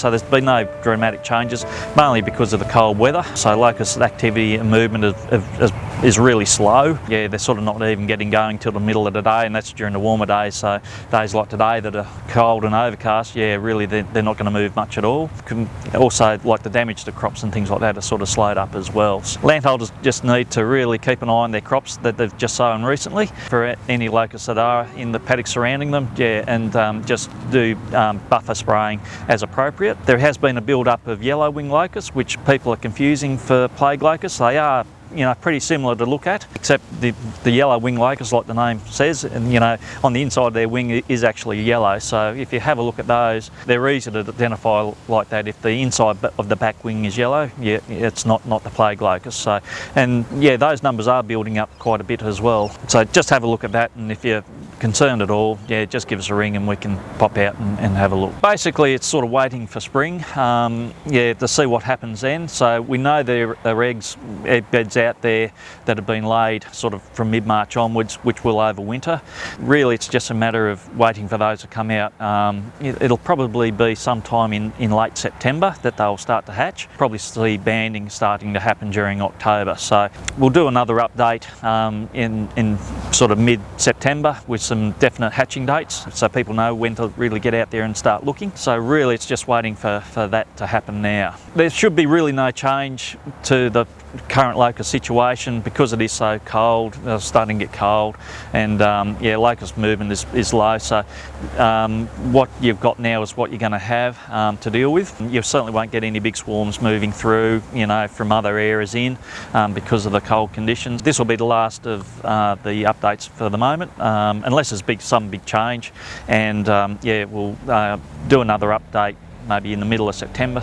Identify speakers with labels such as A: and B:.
A: So there's been no dramatic changes, mainly because of the cold weather. So locust activity and movement is, is, is really slow. Yeah, they're sort of not even getting going till the middle of the day and that's during the warmer days. So days like today that are cold and overcast, yeah, really they're, they're not going to move much at all. Can also, like the damage to crops and things like that are sort of slowed up as well. So landholders just need to really keep an eye on their crops that they've just sown recently for any locusts that are in the paddock surrounding them, yeah, and um, just do um, buffer spraying as appropriate. There has been a build-up of yellow wing locusts, which people are confusing for plague locusts. They are you know, pretty similar to look at, except the, the yellow wing locust, like the name says, and you know, on the inside of their wing is actually yellow. So if you have a look at those, they're easy to identify like that. If the inside of the back wing is yellow, yeah, it's not, not the plague locust. So, and yeah, those numbers are building up quite a bit as well. So just have a look at that, and if you're concerned at all, yeah, just give us a ring and we can pop out and, and have a look. Basically, it's sort of waiting for spring, um, yeah, to see what happens then. So we know there are eggs, egg beds out there that have been laid sort of from mid-March onwards, which will overwinter. Really, it's just a matter of waiting for those to come out. Um, it'll probably be sometime in, in late September that they'll start to hatch. Probably see banding starting to happen during October. So we'll do another update um, in, in sort of mid-September with some definite hatching dates so people know when to really get out there and start looking. So really it's just waiting for, for that to happen now. There should be really no change to the current locust situation because it is so cold, it's starting to get cold and um, yeah locust movement is, is low so um, what you've got now is what you're going to have um, to deal with. You certainly won't get any big swarms moving through you know from other areas in um, because of the cold conditions. This will be the last of uh, the updates for the moment um, unless there's big, some big change and um, yeah we'll uh, do another update maybe in the middle of September.